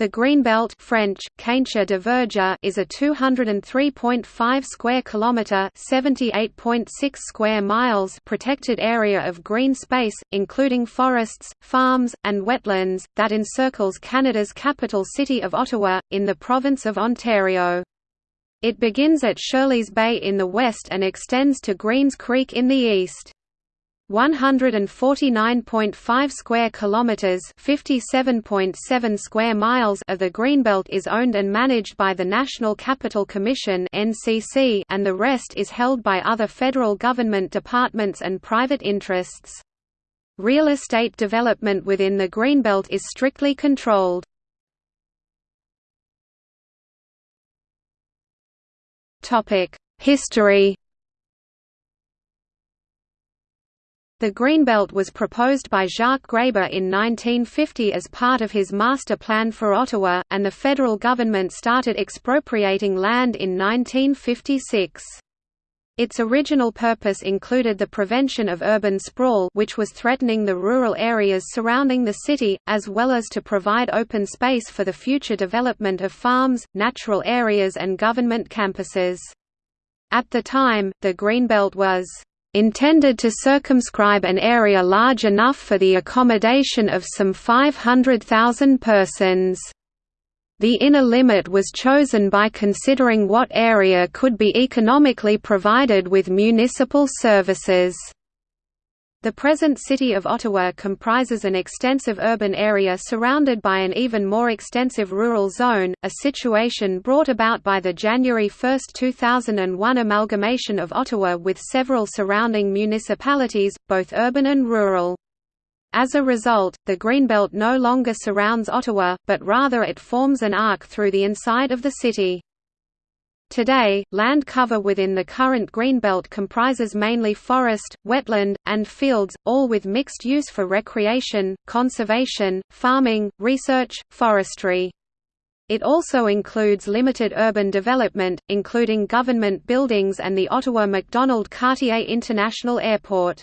The Greenbelt French, de Verger is a 203.5 square kilometre 78.6 square miles protected area of green space, including forests, farms, and wetlands, that encircles Canada's capital city of Ottawa, in the province of Ontario. It begins at Shirley's Bay in the west and extends to Greens Creek in the east. 149.5 square kilometers, 57.7 square miles of the Greenbelt is owned and managed by the National Capital Commission (NCC) and the rest is held by other federal government departments and private interests. Real estate development within the Greenbelt is strictly controlled. Topic: History The Greenbelt was proposed by Jacques Gréber in 1950 as part of his master plan for Ottawa, and the federal government started expropriating land in 1956. Its original purpose included the prevention of urban sprawl which was threatening the rural areas surrounding the city, as well as to provide open space for the future development of farms, natural areas and government campuses. At the time, the Greenbelt was intended to circumscribe an area large enough for the accommodation of some 500,000 persons. The inner limit was chosen by considering what area could be economically provided with municipal services. The present city of Ottawa comprises an extensive urban area surrounded by an even more extensive rural zone, a situation brought about by the January 1, 2001 amalgamation of Ottawa with several surrounding municipalities, both urban and rural. As a result, the Greenbelt no longer surrounds Ottawa, but rather it forms an arc through the inside of the city. Today, land cover within the current greenbelt comprises mainly forest, wetland, and fields, all with mixed use for recreation, conservation, farming, research, forestry. It also includes limited urban development, including government buildings and the Ottawa Macdonald Cartier International Airport.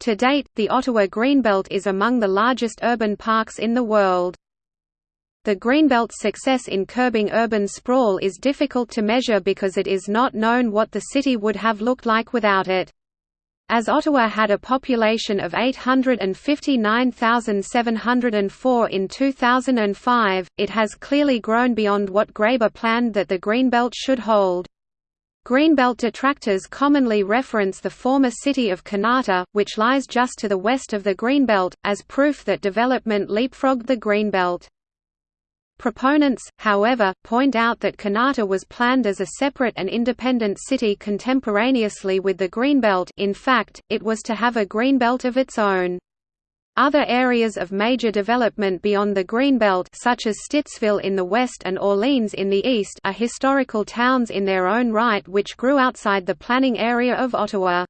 To date, the Ottawa Greenbelt is among the largest urban parks in the world. The Greenbelt's success in curbing urban sprawl is difficult to measure because it is not known what the city would have looked like without it. As Ottawa had a population of 859,704 in 2005, it has clearly grown beyond what Gréber planned that the Greenbelt should hold. Greenbelt detractors commonly reference the former city of Kanata, which lies just to the west of the Greenbelt, as proof that development leapfrogged the Greenbelt. Proponents, however, point out that Kanata was planned as a separate and independent city contemporaneously with the Greenbelt in fact, it was to have a Greenbelt of its own. Other areas of major development beyond the Greenbelt such as Stittsville in the west and Orleans in the east are historical towns in their own right which grew outside the planning area of Ottawa.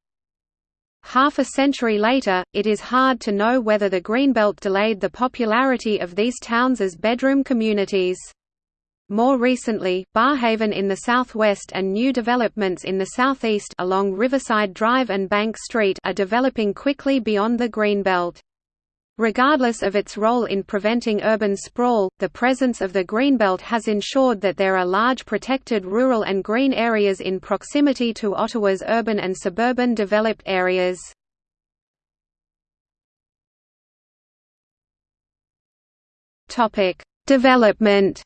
Half a century later, it is hard to know whether the Greenbelt delayed the popularity of these towns as bedroom communities. More recently, Barrhaven in the southwest and new developments in the southeast along Riverside Drive and Bank Street are developing quickly beyond the Greenbelt. Regardless of its role in preventing urban sprawl, the presence of the Greenbelt has ensured that there are large protected rural and green areas in proximity to Ottawa's urban and suburban developed areas. Development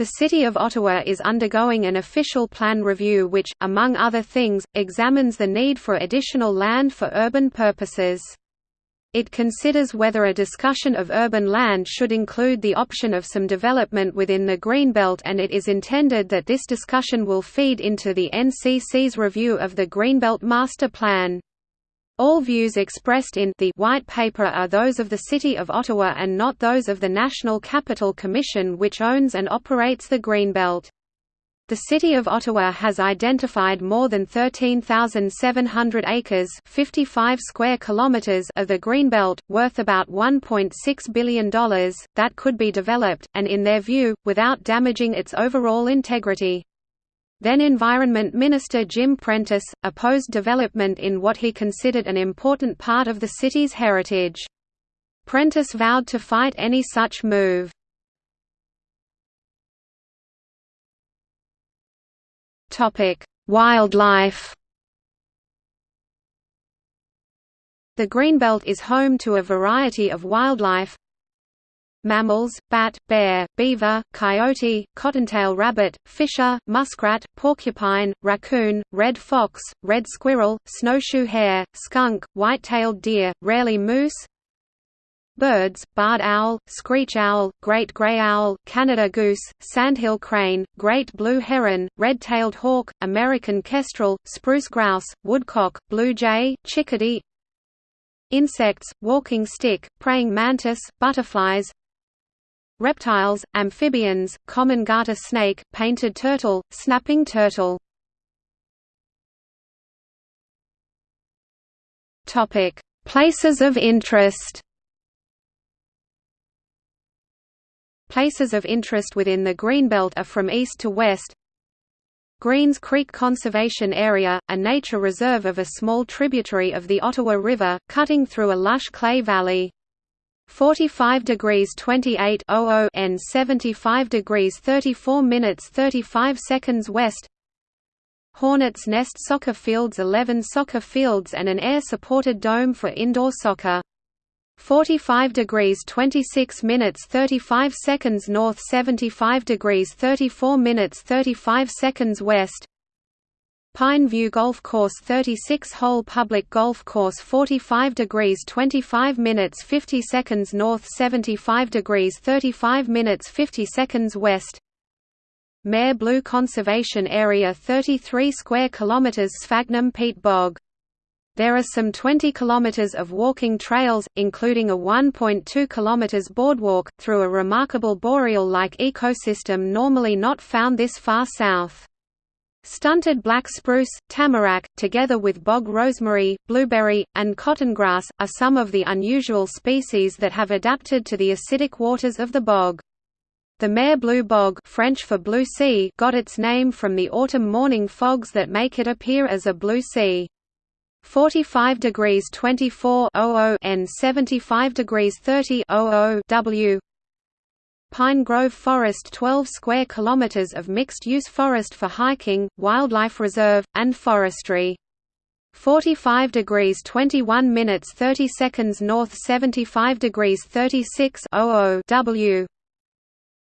The City of Ottawa is undergoing an official plan review which, among other things, examines the need for additional land for urban purposes. It considers whether a discussion of urban land should include the option of some development within the Greenbelt and it is intended that this discussion will feed into the NCC's review of the Greenbelt Master Plan. All views expressed in the White Paper are those of the City of Ottawa and not those of the National Capital Commission which owns and operates the Greenbelt. The City of Ottawa has identified more than 13,700 acres 55 square kilometers of the Greenbelt, worth about $1.6 billion, that could be developed, and in their view, without damaging its overall integrity. Then Environment Minister Jim Prentice, opposed development in what he considered an important part of the city's heritage. Prentice vowed to fight any such move. Wildlife The Greenbelt is home to a variety of wildlife mammals, bat, bear, beaver, coyote, cottontail rabbit, fisher, muskrat, porcupine, raccoon, red fox, red squirrel, snowshoe hare, skunk, white-tailed deer, rarely moose Birds, barred owl, screech owl, great gray owl, Canada goose, sandhill crane, great blue heron, red-tailed hawk, American kestrel, spruce grouse, woodcock, blue jay, chickadee Insects, walking stick, praying mantis, butterflies Reptiles, amphibians, common garter snake, painted turtle, snapping turtle. Topic: Places of interest. Places of interest within the Greenbelt are from east to west. Greens Creek Conservation Area, a nature reserve of a small tributary of the Ottawa River, cutting through a lush clay valley. 45 degrees 28 N 75 degrees 34 minutes 35 seconds west. Hornets Nest Soccer Fields 11 soccer fields and an air-supported dome for indoor soccer. 45 degrees 26 minutes 35 seconds north 75 degrees 34 minutes 35 seconds west Pine View Golf Course 36-hole public golf course 45 degrees 25 minutes 50 seconds north 75 degrees 35 minutes 50 seconds west Mer Bleue Conservation Area 33 square kilometers Sphagnum peat bog there are some 20 kilometers of walking trails, including a 1.2 kilometers boardwalk, through a remarkable boreal-like ecosystem normally not found this far south. Stunted black spruce, tamarack, together with bog rosemary, blueberry, and cottongrass, are some of the unusual species that have adapted to the acidic waters of the bog. The Mer Bleue Bog French for blue sea got its name from the autumn morning fogs that make it appear as a blue sea. 45 degrees 24 N 75 degrees 30 W Pine Grove Forest 12 square kilometers of mixed-use forest for hiking, wildlife reserve, and forestry. 45 degrees 21 minutes 30 seconds north 75 degrees 36 W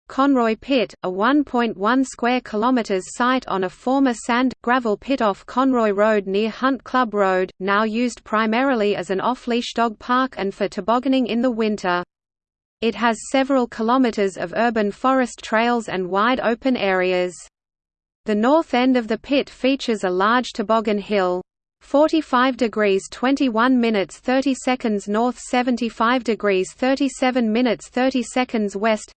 Conroy Pit, a 1.1 square kilometers site on a former sand gravel pit off Conroy Road near Hunt Club Road, now used primarily as an off-leash dog park and for tobogganing in the winter. It has several kilometers of urban forest trails and wide open areas. The north end of the pit features a large toboggan hill. 45 degrees 21 minutes 30 seconds north 75 degrees 37 minutes 30 seconds west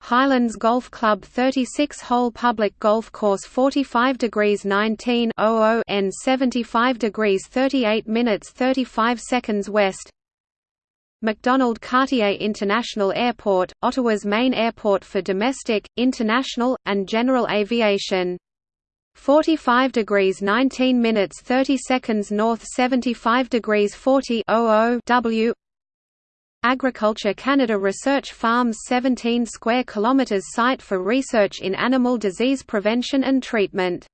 Highlands Golf Club 36-hole public golf course 45 degrees 19 N 75 degrees 38 minutes 35 seconds west Macdonald Cartier International Airport, Ottawa's main airport for domestic, international, and general aviation. 45 degrees 19 minutes 30 seconds north 75 degrees 40 W Agriculture Canada Research Farms 17 square kilometres site for research in animal disease prevention and treatment.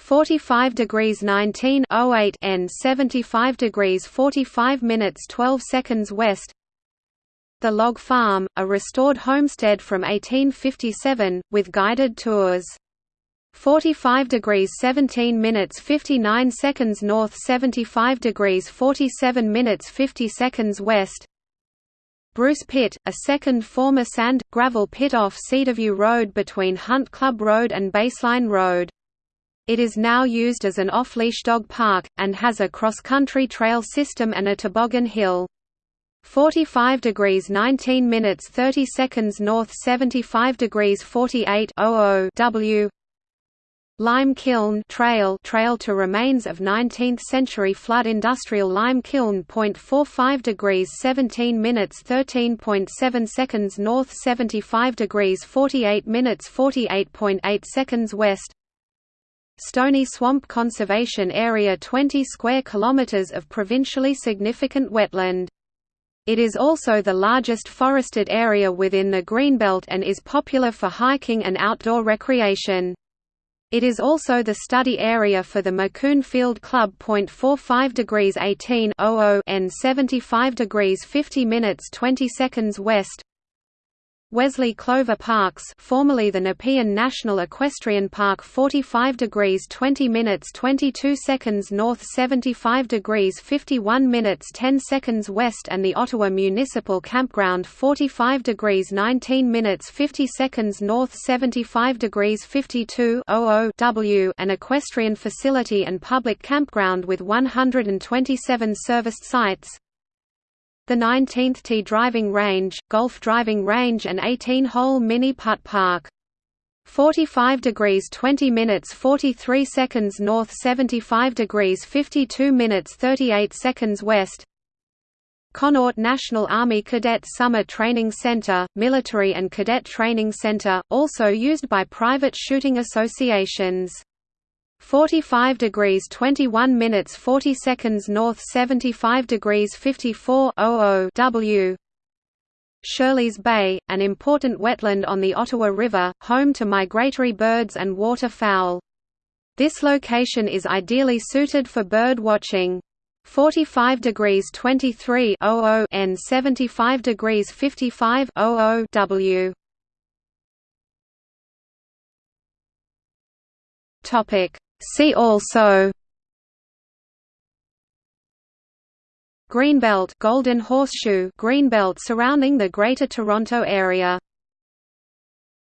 45 degrees 19 08 N 75 degrees 45 minutes 12 seconds west The Log Farm, a restored homestead from 1857, with guided tours. 45 degrees 17 minutes 59 seconds north 75 degrees 47 minutes 50 seconds west Bruce Pit, a second former sand, gravel pit off Cedarview Road between Hunt Club Road and Baseline Road. It is now used as an off-leash dog park, and has a cross-country trail system and a toboggan hill. 45 degrees 19 minutes 30 seconds north 75 degrees 48 W Lime Kiln Trail Trail to remains of 19th-century flood industrial lime kiln. 45 degrees 17 minutes 13.7 seconds north 75 degrees 48 minutes 48.8 seconds west Stony Swamp Conservation Area 20 square kilometers of provincially significant wetland It is also the largest forested area within the Greenbelt and is popular for hiking and outdoor recreation. It is also the study area for the Macoun Field Club. 45 degrees 18 N 75 degrees 50 minutes 20 seconds west, Wesley Clover Parks formerly the Nepean National Equestrian Park 45 degrees 20 minutes 22 seconds north 75 degrees 51 minutes 10 seconds west and the Ottawa Municipal Campground 45 degrees 19 minutes 50 seconds north 75 degrees 52 W an equestrian facility and public campground with 127 serviced sites, the 19th Tee driving range, golf driving range and 18-hole mini putt park. 45 degrees 20 minutes 43 seconds north 75 degrees 52 minutes 38 seconds west Connaught National Army Cadet Summer Training Center, Military and Cadet Training Center, also used by private shooting associations 45 degrees 21 minutes 40 seconds north 75 degrees 54 W Shirley's Bay, an important wetland on the Ottawa River, home to migratory birds and waterfowl. This location is ideally suited for bird watching. 45 degrees 23 N 75 degrees 55 W Topic See also Greenbelt Golden Horseshoe Greenbelt surrounding the Greater Toronto Area